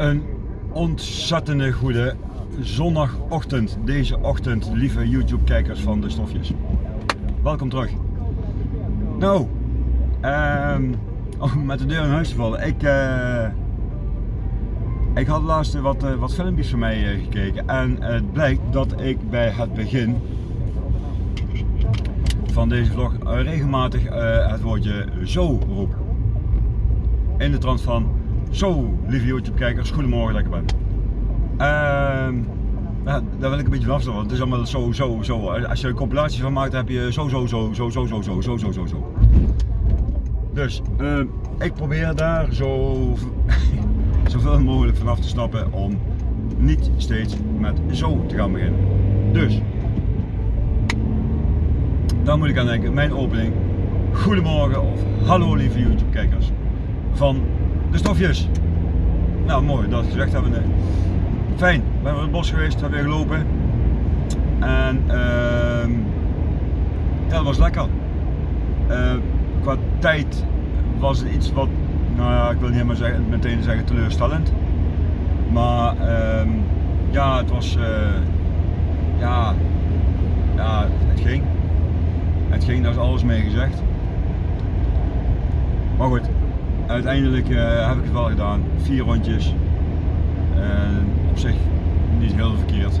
Een ontzettende goede zondagochtend. Deze ochtend, lieve YouTube-kijkers van de stofjes. Welkom terug. Nou, ehm, om met de deur in huis te vallen. Ik, eh, ik had laatst wat, eh, wat filmpjes van mij eh, gekeken en het blijkt dat ik bij het begin van deze vlog regelmatig het woordje zo roep. In de trant van zo, lieve YouTube kijkers, goedemorgen ik ben. Ehm, daar wil ik een beetje van afstappen, want het is allemaal zo, zo, zo. Als je een compilatie van maakt, heb je zo, zo, zo, zo, zo, zo, zo, zo, zo, zo, zo. Dus, uh, ik probeer daar zo, zoveel mogelijk vanaf te stappen om niet steeds met zo te gaan beginnen. Dus, daar moet ik aan denken, mijn opening. Goedemorgen of hallo lieve YouTube kijkers van de stofjes. Nou mooi, dat gezegd hebben. Fijn, we in het bos geweest, hebben weer gelopen. En uh, ja, dat was lekker. Uh, qua tijd was het iets wat, nou ja, ik wil niet helemaal zeggen, meteen zeggen teleurstellend. Maar uh, ja, het was, uh, ja, ja, het ging. Het ging, daar is alles mee gezegd. Maar goed, uiteindelijk uh, heb ik het wel gedaan. Vier rondjes. Op zich niet heel verkeerd.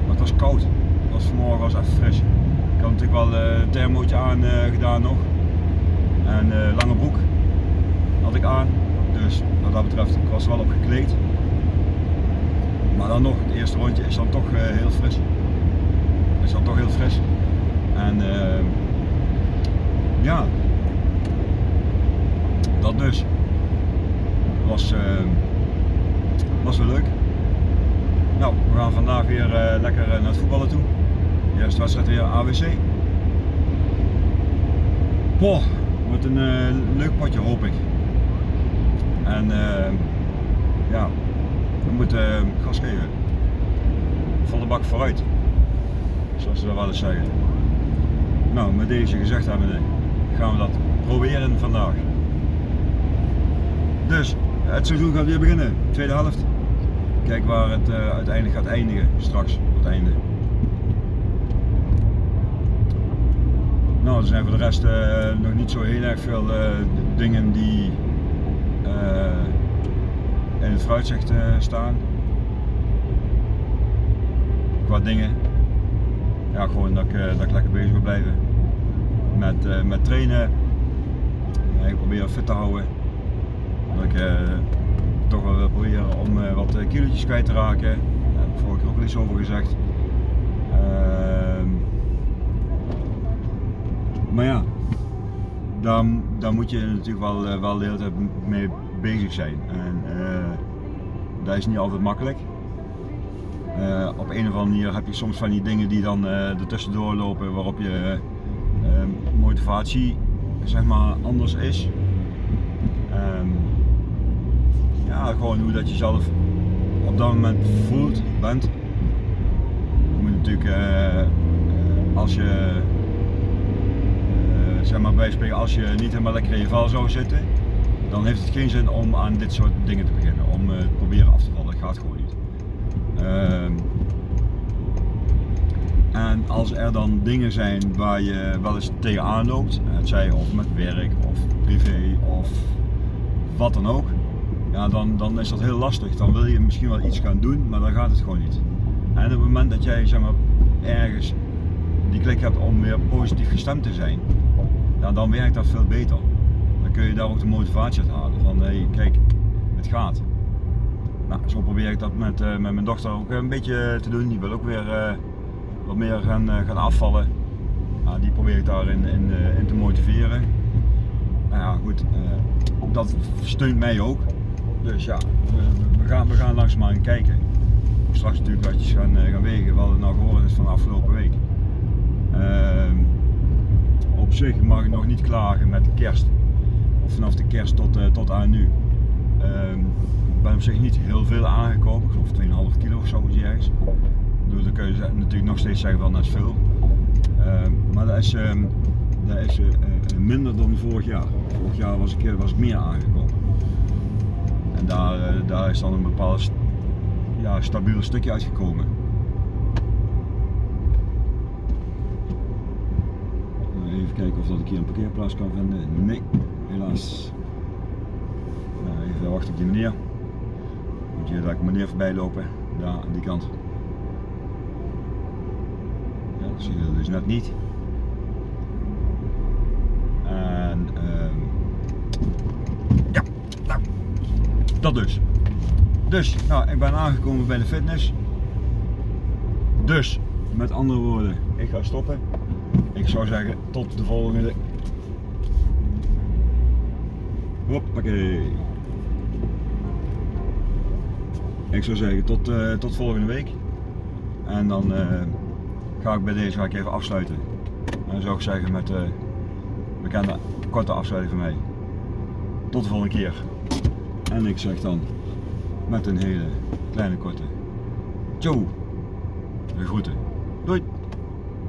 Maar het was koud. Was vanmorgen was even fris. Ik had natuurlijk wel een uh, thermootje aan uh, gedaan nog. En lange broek had ik aan. Dus wat dat betreft, ik was wel op gekleed. Maar dan nog, het eerste rondje is dan toch heel fris. Is dan toch heel fris. En ja, dat dus. Was, uh, was wel leuk. Nou, we gaan vandaag weer uh, lekker naar het voetballen toe. De eerste wedstrijd weer AWC. Boah, wordt een uh, leuk potje hoop ik. En ja, we moeten gas geven. Volle bak vooruit. Zoals ze dat wel eens zeggen. Nou, met deze gezegd hebben gaan we dat proberen vandaag. Dus het seizoen gaat weer beginnen, tweede helft. Kijk waar het uh, uiteindelijk gaat eindigen, straks op het einde. Nou, er zijn voor de rest uh, nog niet zo heel erg veel uh, dingen die in het vooruitzicht staan. Qua dingen. Ja, gewoon dat ik, dat ik lekker bezig wil blijven met, met trainen. ik probeer fit te houden. Dat ik uh, toch wel wil proberen om uh, wat eh, kilo's kwijt te raken. Daar heb ik vorige keer ook al iets over gezegd. Uh, maar ja, daar, daar moet je natuurlijk wel, wel de hele tijd mee bezig zijn. En dat is niet altijd makkelijk. op een of andere manier heb je soms van die dingen die dan er tussendoor lopen waarop je motivatie zeg maar anders is. Um, ja, gewoon hoe dat je zelf op dat moment voelt, bent. Je moet natuurlijk, uh, als je, uh, zeg maar bij spreken, als je niet helemaal lekker in je val zou zitten, dan heeft het geen zin om aan dit soort dingen te beginnen, om uh, te proberen af te vallen, dat gaat gewoon niet. Ehm, en als er dan dingen zijn waar je wel eens tegenaan loopt, het zij of met werk of privé of wat dan ook, ja, dan, dan is dat heel lastig. Dan wil je misschien wel iets gaan doen, maar dan gaat het gewoon niet. En op het moment dat jij zeg maar, ergens die klik hebt om weer positief gestemd te zijn, ja, dan werkt dat veel beter. Dan kun je daar ook de motivatie uit halen van hé, hey, kijk, het gaat. Nou, zo probeer ik dat met, uh, met mijn dochter ook een beetje te doen. Die wil ook weer uh, wat meer gaan, uh, gaan afvallen. Die probeer ik daarin in, in te motiveren. Nou ja, goed, dat steunt mij ook. Dus ja, we, gaan, we gaan langzaamaan kijken. Straks natuurlijk wat je gaan, eh, gaan wegen, wat het nou geworden is van de afgelopen week. Uh, op zich mag ik nog niet klagen met de kerst. Vanaf de kerst tot, uh, tot aan nu. Ehm, ik ben op zich niet heel veel aangekomen, ik geloof 2,5 kilo of zo ergens. Dus dan kun je natuurlijk nog steeds zeggen van dat is veel. Ehm, maar dat is, dat is uh, minder dan vorig jaar. Vorig jaar was ik, was ik meer aangekomen. En daar, eh, daar is dan een bepaald ja, stabiel stukje uitgekomen. Nou, Even kijken of dat ik hier een parkeerplaats kan vinden. Nee, helaas. Nou, even wachten op die meneer. Moet je daar een meneer voorbij lopen. Daar aan die kant. Ja, dat zie je dus net niet. En ehm, ja, nou, dat dus. Dus, nou, ik ben aangekomen bij de fitness. Dus, met andere woorden, ik ga stoppen. Ik zou zeggen, tot de volgende. Hoppakee. Ik zou zeggen, tot, eh, tot volgende week. En dan eh, ga ik bij deze ga even afsluiten. En dan zou ik zeggen met de bekende korte afsluiting van mij. Tot de volgende keer. En ik zeg dan met een hele kleine korte. Ciao. De groeten. Doei.